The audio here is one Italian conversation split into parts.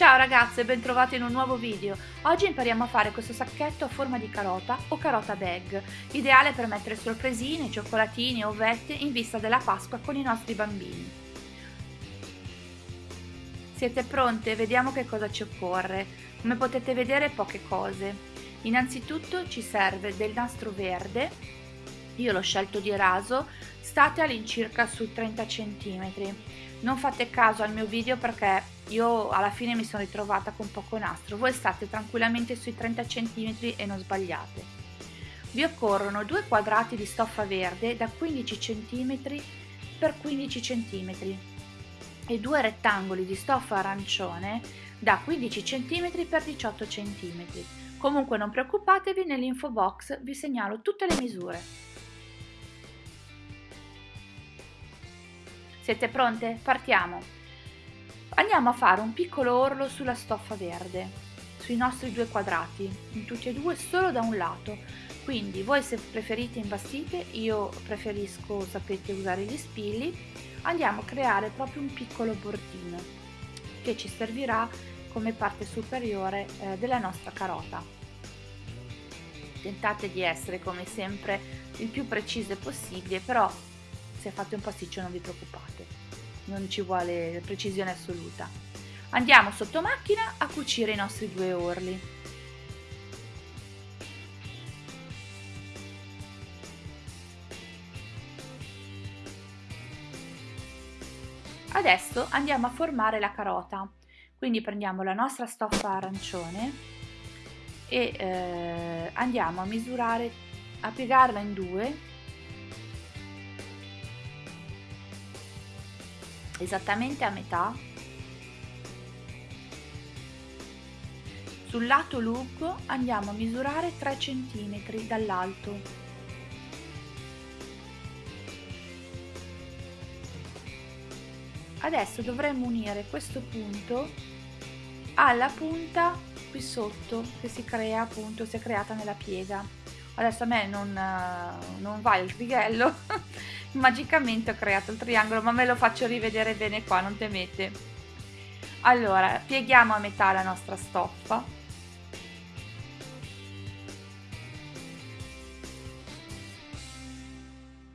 Ciao ragazze, bentrovate in un nuovo video. Oggi impariamo a fare questo sacchetto a forma di carota o carota bag, ideale per mettere sorpresine, cioccolatini ovette in vista della Pasqua con i nostri bambini. Siete pronte? Vediamo che cosa ci occorre. Come potete vedere poche cose. Innanzitutto ci serve del nastro verde, io l'ho scelto di raso, state all'incirca sui 30 cm. Non fate caso al mio video perché io alla fine mi sono ritrovata con poco nastro, voi state tranquillamente sui 30 cm e non sbagliate. Vi occorrono due quadrati di stoffa verde da 15 cm per 15 cm e due rettangoli di stoffa arancione da 15 cm per 18 cm. Comunque non preoccupatevi, nell'info box vi segnalo tutte le misure. Siete pronte? Partiamo! Andiamo a fare un piccolo orlo sulla stoffa verde, sui nostri due quadrati, in tutti e due solo da un lato. Quindi voi se preferite imbastite, io preferisco, sapete, usare gli spilli, andiamo a creare proprio un piccolo bordino che ci servirà come parte superiore eh, della nostra carota. Tentate di essere come sempre il più precise possibile, però se fate un pasticcio non vi preoccupate non ci vuole precisione assoluta. Andiamo sotto macchina a cucire i nostri due orli. Adesso andiamo a formare la carota, quindi prendiamo la nostra stoffa arancione e eh, andiamo a misurare, a piegarla in due esattamente a metà. Sul lato lungo andiamo a misurare 3 cm dall'alto. Adesso dovremmo unire questo punto alla punta qui sotto che si crea appunto si è creata nella piega. Adesso a me non, non va il righello magicamente ho creato il triangolo ma me lo faccio rivedere bene qua non temete. Allora pieghiamo a metà la nostra stoffa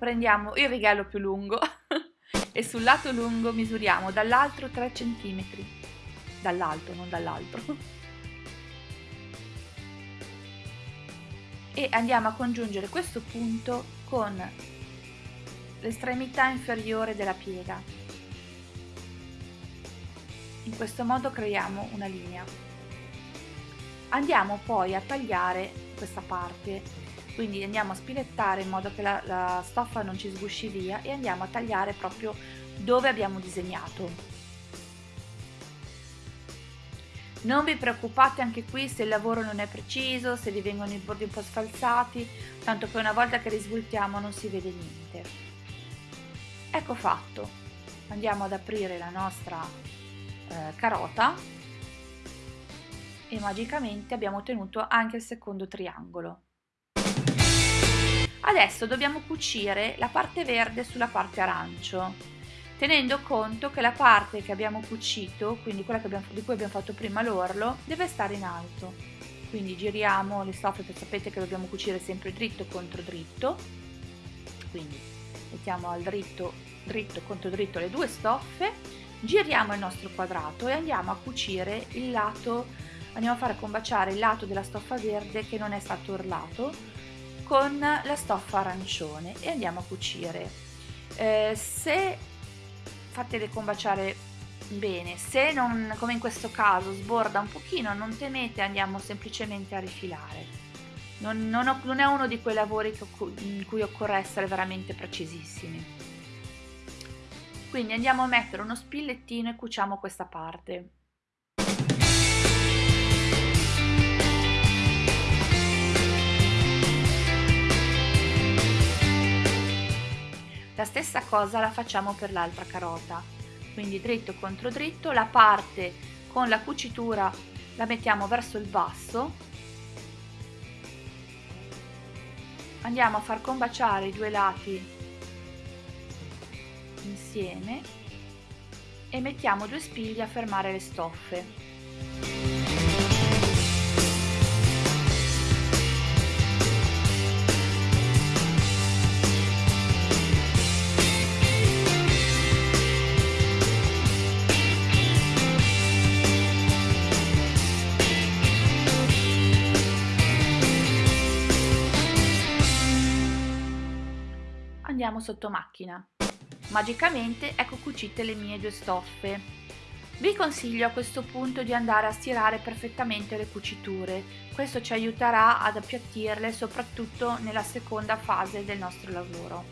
prendiamo il righello più lungo e sul lato lungo misuriamo dall'altro 3 cm dall'alto non dall'altro. E andiamo a congiungere questo punto con l'estremità inferiore della piega. In questo modo creiamo una linea. Andiamo poi a tagliare questa parte, quindi andiamo a spilettare in modo che la, la stoffa non ci sgusci via e andiamo a tagliare proprio dove abbiamo disegnato. Non vi preoccupate anche qui se il lavoro non è preciso, se vi vengono i bordi un po' sfalsati, tanto che una volta che risvoltiamo non si vede niente ecco fatto. Andiamo ad aprire la nostra eh, carota. E magicamente abbiamo ottenuto anche il secondo triangolo. Adesso dobbiamo cucire la parte verde sulla parte arancio tenendo conto che la parte che abbiamo cucito quindi quella abbiamo, di cui abbiamo fatto prima l'orlo deve stare in alto. Quindi giriamo le stoffe sapete che dobbiamo cucire sempre dritto contro dritto. Quindi mettiamo al dritto, dritto contro dritto le due stoffe, giriamo il nostro quadrato e andiamo a cucire il lato, andiamo a fare combaciare il lato della stoffa verde che non è stato orlato con la stoffa arancione e andiamo a cucire. Eh, se fatele combaciare bene, se non, come in questo caso, sborda un pochino, non temete, andiamo semplicemente a rifilare non, non, ho, non è uno di quei lavori in cui occorre essere veramente precisissimi. Quindi andiamo a mettere uno spillettino e cuciamo questa parte. La stessa cosa la facciamo per l'altra carota, quindi dritto contro dritto, la parte con la cucitura la mettiamo verso il basso andiamo a far combaciare i due lati insieme e mettiamo due spigli a fermare le stoffe andiamo sotto macchina. Magicamente ecco cucite le mie due stoffe. Vi consiglio a questo punto di andare a stirare perfettamente le cuciture, questo ci aiuterà ad appiattirle soprattutto nella seconda fase del nostro lavoro.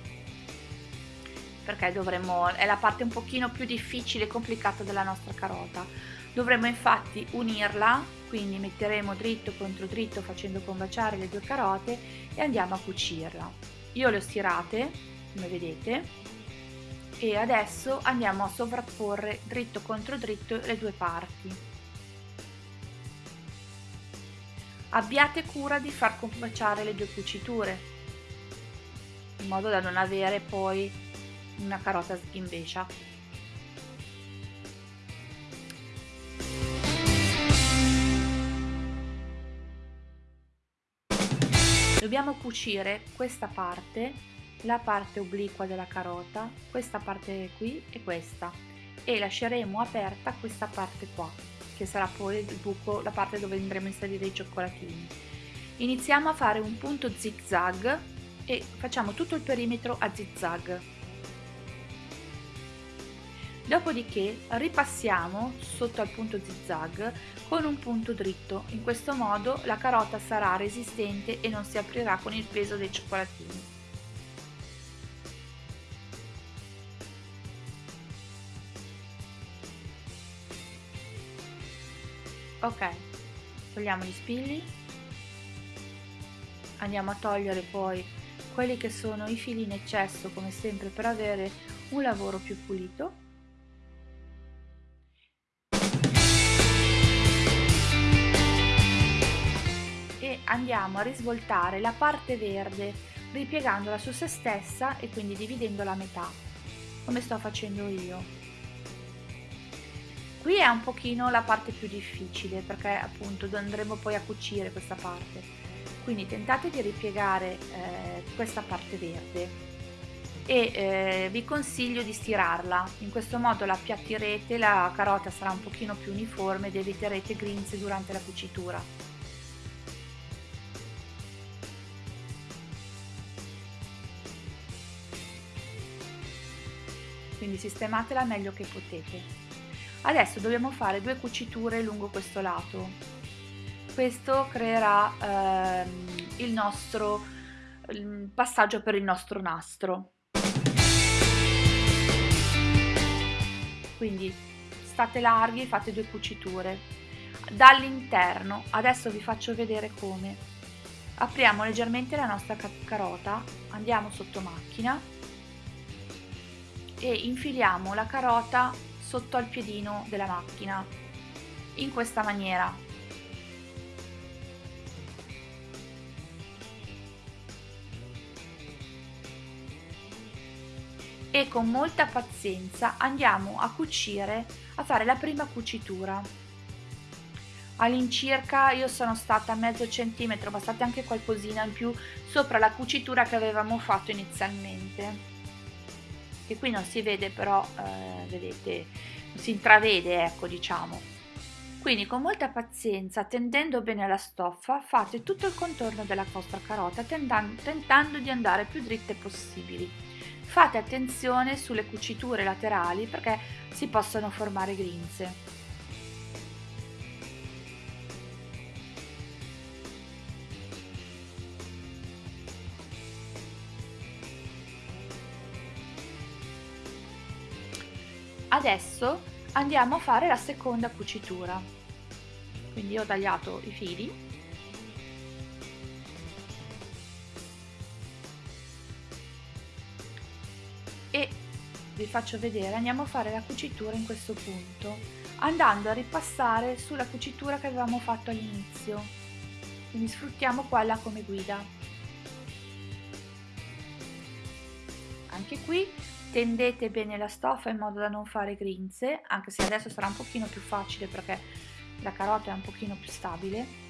Perché dovremo, è la parte un pochino più difficile e complicata della nostra carota. Dovremo infatti unirla, quindi metteremo dritto contro dritto facendo combaciare le due carote e andiamo a cucirla. Io le ho stirate come vedete. E adesso andiamo a sovrapporre dritto contro dritto le due parti. Abbiate cura di far combaciare le due cuciture in modo da non avere poi una carota sghimbescia dobbiamo cucire questa parte la parte obliqua della carota, questa parte qui e questa e lasceremo aperta questa parte qua che sarà poi il buco, la parte dove andremo a inserire i cioccolatini. Iniziamo a fare un punto zig zag e facciamo tutto il perimetro a zig zag. Dopodiché ripassiamo sotto al punto zig zag con un punto dritto, in questo modo la carota sarà resistente e non si aprirà con il peso dei cioccolatini. Ok togliamo gli spilli andiamo a togliere poi quelli che sono i fili in eccesso come sempre per avere un lavoro più pulito. E andiamo a risvoltare la parte verde ripiegandola su se stessa e quindi dividendola a metà come sto facendo io Qui è un pochino la parte più difficile perché appunto andremo poi a cucire questa parte. Quindi tentate di ripiegare eh, questa parte verde e eh, vi consiglio di stirarla, in questo modo la appiattirete, la carota sarà un pochino più uniforme ed eviterete grinze durante la cucitura. Quindi sistematela meglio che potete. Adesso dobbiamo fare due cuciture lungo questo lato. Questo creerà ehm, il nostro il passaggio per il nostro nastro. Quindi state larghi, fate due cuciture. Dall'interno, adesso vi faccio vedere come. Apriamo leggermente la nostra carota, andiamo sotto macchina e infiliamo la carota sotto al piedino della macchina in questa maniera. E con molta pazienza andiamo a cucire a fare la prima cucitura. All'incirca io sono stata mezzo centimetro ma state anche qualcosina in più sopra la cucitura che avevamo fatto inizialmente che qui non si vede però eh, vedete si intravede ecco diciamo. Quindi con molta pazienza tendendo bene la stoffa fate tutto il contorno della vostra carota tentando, di andare più dritte possibili. Fate attenzione sulle cuciture laterali perché si possono formare grinze adesso andiamo a fare la seconda cucitura. Quindi ho tagliato i fili. E vi faccio vedere andiamo a fare la cucitura in questo punto andando a ripassare sulla cucitura che avevamo fatto all'inizio. Quindi sfruttiamo quella come guida. Anche qui tendete bene la stoffa in modo da non fare grinze anche se adesso sarà un pochino più facile perché la carota è un pochino più stabile.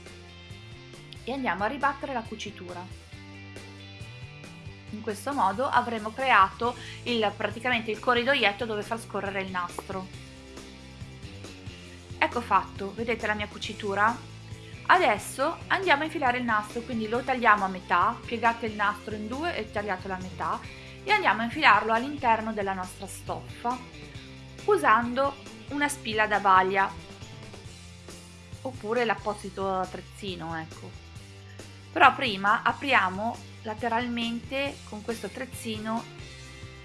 E andiamo a ribattere la cucitura. In questo modo avremo creato il, praticamente il corridoietto dove far scorrere il nastro. Ecco fatto vedete la mia cucitura? Adesso andiamo a infilare il nastro quindi lo tagliamo a metà piegate il nastro in due e tagliatelo a metà e andiamo a infilarlo all'interno della nostra stoffa usando una spilla da baglia oppure l'apposito attrezzino ecco. Però prima apriamo lateralmente con questo attrezzino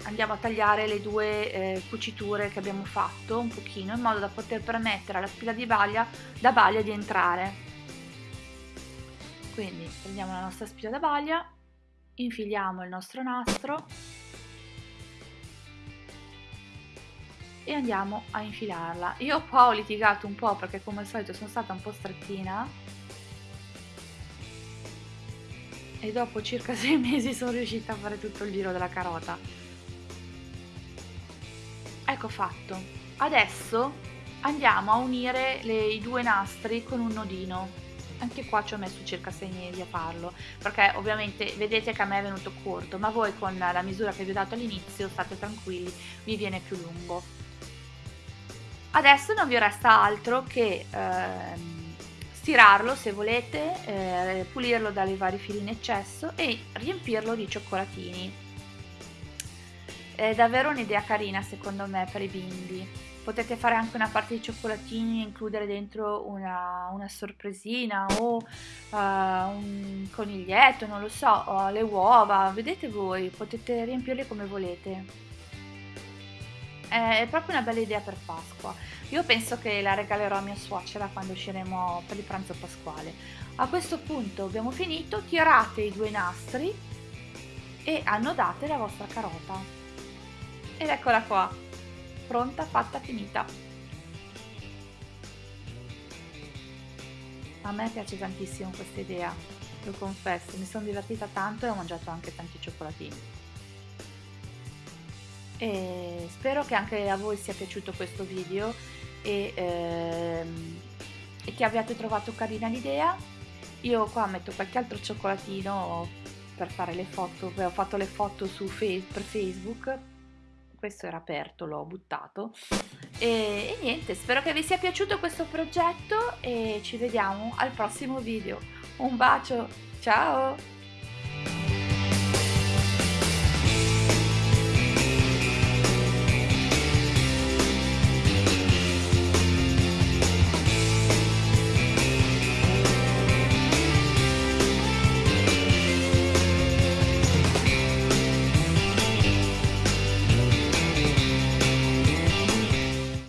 andiamo a tagliare le due eh, cuciture che abbiamo fatto un pochino in modo da poter permettere alla spilla di baglia da baglia di entrare. Quindi prendiamo la nostra spilla da baglia infiliamo il nostro nastro e andiamo a infilarla. Io qua ho litigato un po' perché come al solito sono stata un po' strettina e dopo circa sei mesi sono riuscita a fare tutto il giro della carota. Ecco fatto. Adesso andiamo a unire le, i due nastri con un nodino anche qua ci ho messo circa 6 mesi a farlo perché ovviamente vedete che a me è venuto corto ma voi con la misura che vi ho dato all'inizio state tranquilli vi viene più lungo. Adesso non vi resta altro che ehm, stirarlo se volete eh, pulirlo dalle vari fili in eccesso e riempirlo di cioccolatini. È davvero un'idea carina secondo me per i bimbi potete fare anche una parte di cioccolatini e includere dentro una, una sorpresina o uh, un coniglietto, non lo so, o le uova, vedete voi, potete riempirle come volete. È proprio una bella idea per Pasqua. Io penso che la regalerò a mia suocera quando usciremo per il pranzo pasquale. A questo punto abbiamo finito, tirate i due nastri e annodate la vostra carota. Ed eccola qua pronta, fatta, finita. A me piace tantissimo questa idea, lo confesso, mi sono divertita tanto e ho mangiato anche tanti cioccolatini. E spero che anche a voi sia piaciuto questo video e, ehm, e che abbiate trovato carina l'idea. Io qua metto qualche altro cioccolatino per fare le foto, ho fatto le foto su per Facebook questo era aperto, l'ho buttato. E, e niente, spero che vi sia piaciuto questo progetto e ci vediamo al prossimo video. Un bacio, ciao!